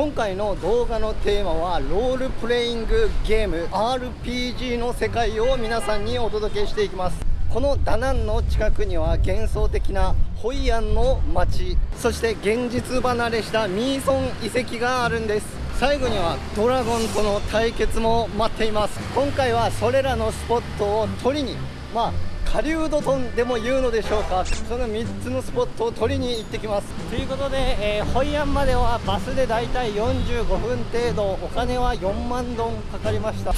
今回の動画のテーマはロールプレイングゲーム RPG の世界を皆さんにお届けしていきます。このダナンの近くには幻想的なホイアンの街そして現実離れしたミーソン遺跡があるんです。最後にはドラゴンとの対決も待っています。今回はそれらのスポットを取りにまあ狩人トでも言うのでしょうか。その3つのスポットを取りに行ってきます。ということで、えー、ホイアンまではバスでだいたい45分程度。お金は4万ドンかかりました。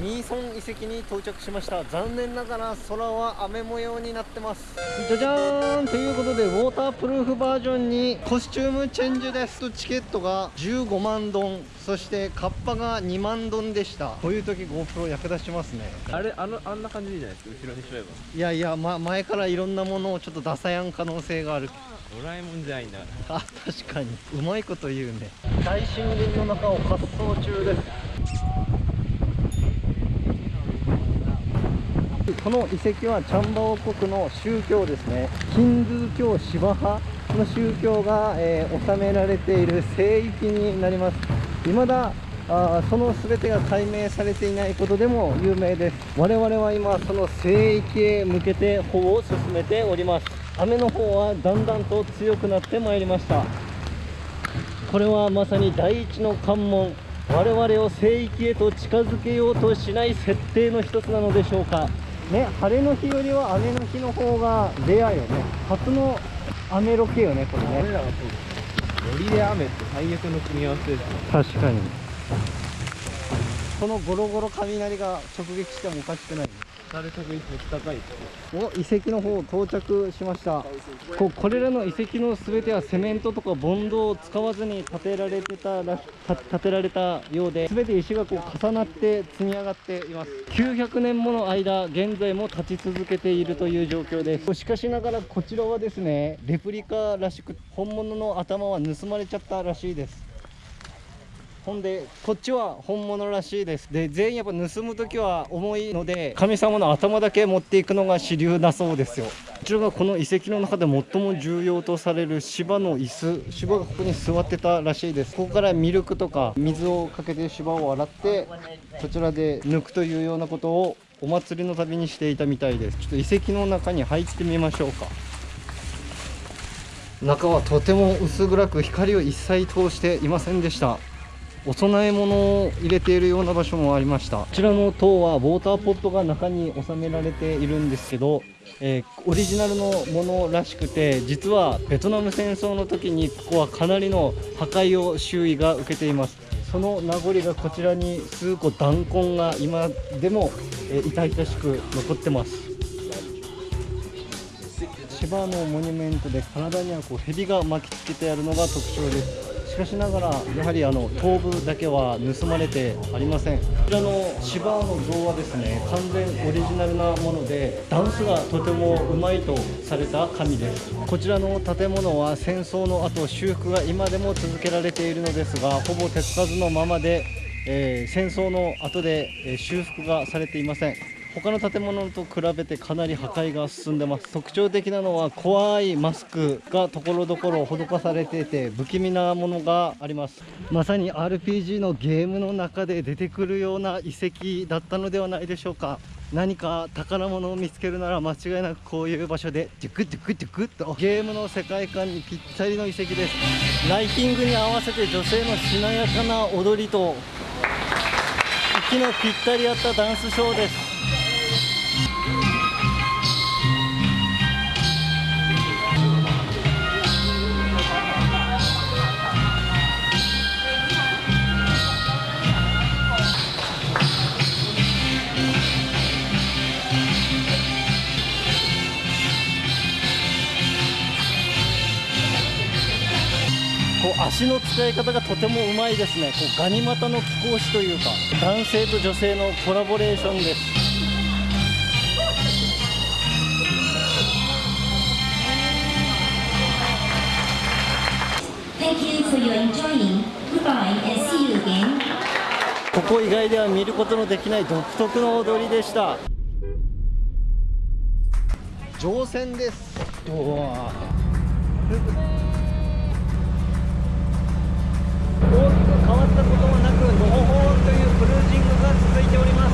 ミーソン遺跡に到着しました。残念ながら空は雨模様になってます。じゃじゃーんということでウォータープルーフバージョンにコスチュームチェンジです。チケットが15万ドン。そしてカッパが2万ドンでした。こういう時 GoPro 役立ちますね。あれあのあんな感じでいいじゃないですか？後ろにしまえば。いやいや、ま、前からいろんなものをちょっと出さやん可能性がある。ドラえもんじゃないんだあ確かに。うまいこと言うね。大森林の中を滑走中ですこの遺跡はチャンバ王国の宗教ですね。ヒンドゥー教シバ派の宗教が、えー、収められている聖域になります。未だあその全てが解明されていないことでも有名です。我々は今その聖域へ向けて歩を進めております。雨の方はだんだんと強くなってまいりました。これはまさに第一の関門。我々を聖域へと近づけようとしない設定の一つなのでしょうか。ね晴れの日よりは雨の日の方がレアよね。初の雨ロケよねこれね。俺らがそうですよりで雨って最悪の組み合わせですね。確かに。このゴロゴロ雷が直撃してもおかしくない光お遺跡の方到着しました。ここれらの遺跡の全てはセメントとかボンドを使わずに建てられてたら建てられたようで全て石がこう重なって積み上がっています。900年もの間現在も立ち続けているという状況です。しかしながらこちらはですねレプリカらしく本物の頭は盗まれちゃったらしいですほんでこっちは本物らしいです。で全員やっぱ盗む時は重いので神様の頭だけ持っていくのが主流だそうですよ。こちらがこの遺跡の中で最も重要とされる芝の椅子。芝がここに座ってたらしいです。ここからミルクとか水をかけて芝を洗ってこちらで抜くというようなことをお祭りの旅にしていたみたいです。ちょっと遺跡の中に入ってみましょうか。中はとても薄暗く光を一切通していませんでした。お供え物を入れているような場所もありました。こちらの塔はウォーターポットが中に収められているんですけど、えー、オリジナルのものらしくて実はベトナム戦争の時にここはかなりの破壊を周囲が受けています。その名残がこちらに数個弾痕が今でも、えー、痛々しく残ってます。芝のモニュメントで体にはこう蛇が巻きつけてあるのが特徴です。かしながらやはりあの頭部だけは盗まれてありません。こちらの芝の像はですね完全オリジナルなものでダンスがとてもうまいとされた神です。こちらの建物は戦争の後修復が今でも続けられているのですがほぼ手つかずのままで、えー、戦争の後で、え、修復がされていません。他の建物と比べてかなり破壊が進んでます。特徴的なのは怖いマスクがところどころ施されていて不気味なものがあります。まさに RPG のゲームの中で出てくるような遺跡だったのではないでしょうか。何か宝物を見つけるなら間違いなくこういう場所でデュクデュクデュクッと。ゲームの世界観にぴったりの遺跡です。ライティングに合わせて女性のしなやかな踊りと息のぴったり合ったダンスショーです。足の使い方がとてもうまいですね。こうガニ股の貴公子というか男性と女性のコラボレーションです.ここ以外では見ることのできない独特の踊りでした。乗船です。うわ大きく変わったことはなくのほほんというクルージングが続いております。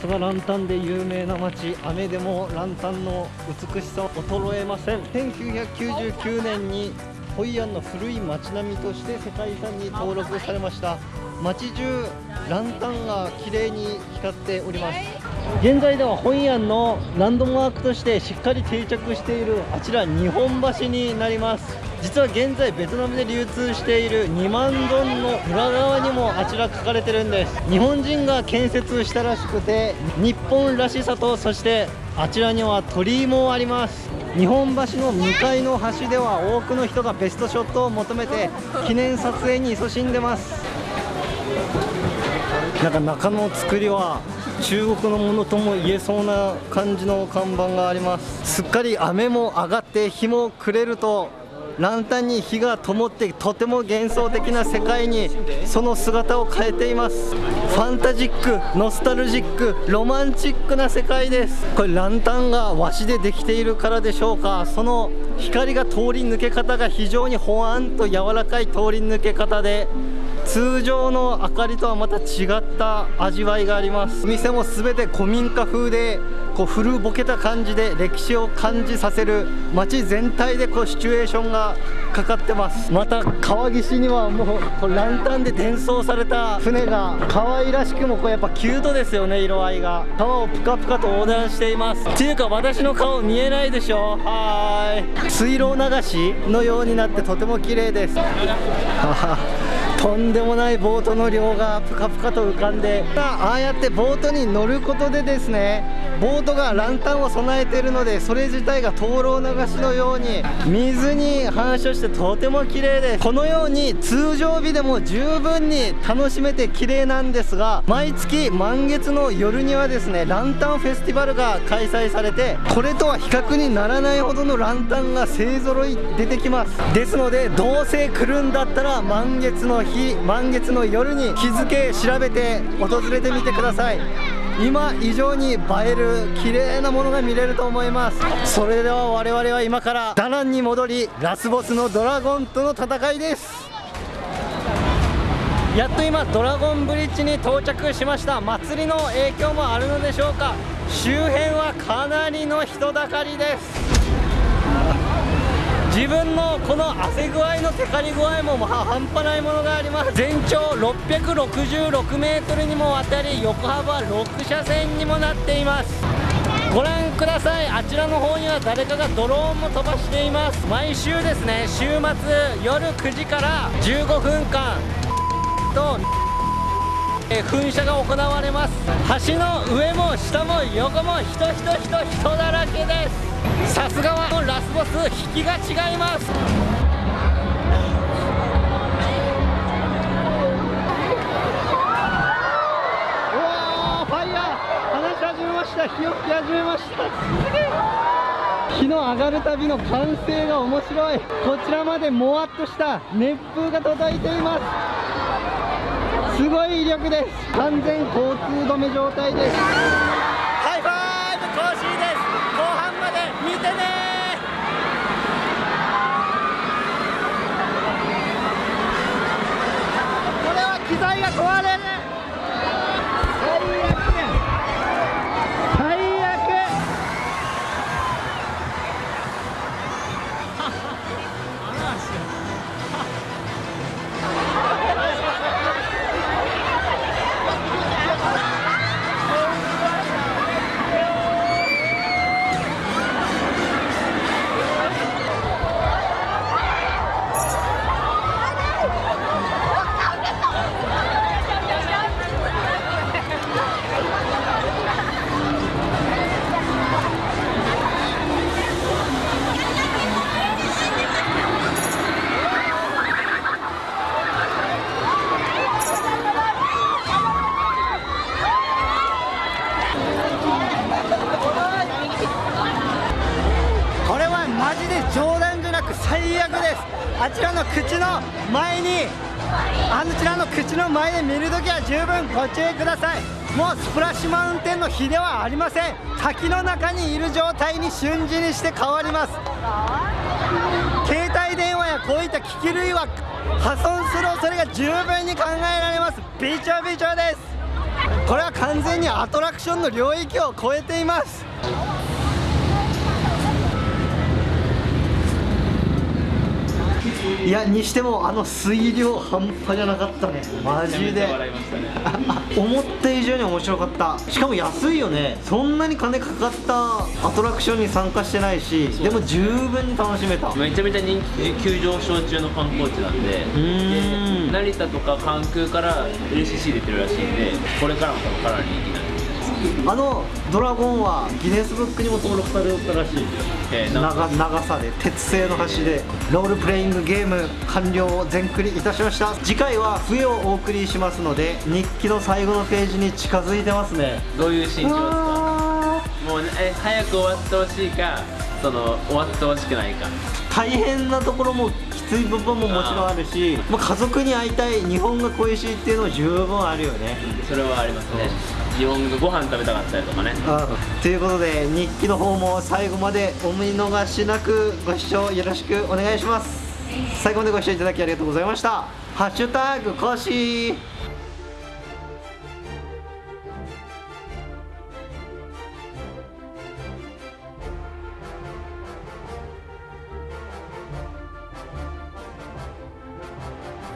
そすがランタンで有名な町雨でもランタンの美しさは衰えません。1999年にホイアンの古い町並みとして世界遺産に登録されました。町中ランタンが綺麗に光っております。現在ではホイアンのランドマークとしてしっかり定着しているあちら日本橋になります。実は現在ベトナムで流通している2万ドンの裏側にもあちら書かれてるんです。日本人が建設したらしくて日本らしさとそしてあちらには鳥居もあります。日本橋の向かいの橋では多くの人がベストショットを求めて記念撮影に勤しんでます。なんか中の作りは中国のものとも言えそうな感じの看板があります。すっかり雨も上がって日も暮れるとランタンに火が灯ってとても幻想的な世界にその姿を変えています。ファンタジックノスタルジックロマンチックな世界です。これランタンが和紙でできているからでしょうか。その光が通り抜け方が非常にほわんと柔らかい通り抜け方で通常の明かりとはまた違った味わいがあります。お店も全て古民家風でこう古ぼけた感じで歴史を感じさせる街全体でこうシチュエーションがかかってます。また川岸にはもうこうランタンで伝送された船が可愛らしくもこうやっぱキュートですよね色合いが。川をプカプカと横断しています。っていうか私の顔見えないでしょ？はーい。水路流しのようになってとても綺麗です とんでもないボートの量がぷかぷかと浮かんでああやってボートに乗ることでですねボートがランタンを備えているのでそれ自体が灯籠流しのように水に反射してとても綺麗です。このように通常日でも十分に楽しめて綺麗なんですが毎月満月の夜にはですねランタンフェスティバルが開催されてこれとは比較にならないほどのランタンが勢ぞろい出てきます。ですのでどうせ来るんだったら満月の日満月の夜に日付調べて訪れてみてください。今以上に映える綺麗なものが見れると思います。それでは我々は今からダナンに戻りラスボスのドラゴンとの戦いです。やっと今ドラゴンブリッジに到着しました。祭りの影響もあるのでしょうか。周辺はかなりの人だかりです。自分のこの汗具合のテカリ具合もまあ半端ないものがあります。全長666メートルにもわたり横幅6車線にもなっています。ご覧ください。あちらの方には誰かがドローンも飛ばしています。毎週ですね週末夜9時から15分間とえ噴射が行われます。橋の上も下も横も人人人人だらけです。さすがはボス引きが違います。うわーファイヤー話し始めました。火を吹き始めました。火の上がるたびの歓声が面白い。こちらまでもわっとした熱風が届いています。すごい威力です。完全交通止め状態ですハイファイブコーシーです後半まで見てねこれは機材が壊れるマジで冗談じゃなく最悪です。あちらの口の前にあちらの口の前で見るときは十分ご注意ください。もうスプラッシュマウンテンの火ではありません。滝の中にいる状態に瞬時にして変わります。携帯電話やこういった機器類は破損する恐れが十分に考えられます。びちょびちょです。これは完全にアトラクションの領域を超えています。いやにしてもあの水量半端じゃなかったね。マジで。ね。あ 思った以上に面白かった。しかも安いよね。そんなに金かかったアトラクションに参加してないしでも十分に楽しめた。めちゃめちゃ人気急上昇中の観光地なんでーん。で成田とか関空から LCC 出てるらしいんでこれからも多分かなり人気あのドラゴンはギネスブックにも登録されよったらしい。長長さで鉄製の橋でロールプレイングゲーム完了を全クリいたしました。次回は冬をお送りしますので日記の最後のページに近づいてますね。どういう心境ですか？もうえ早く終わってほしいかその終わってほしくないか。大変なところもきつい部分ももちろんあるしまあ、家族に会いたい日本が恋しいっていうのも十分あるよね。それはありますね自分がご飯食べたかったりとかね。ということで日記の方も最後までお見逃しなくご視聴よろしくお願いします。最後までご視聴いただきありがとうございました。ハッシュタグコシー。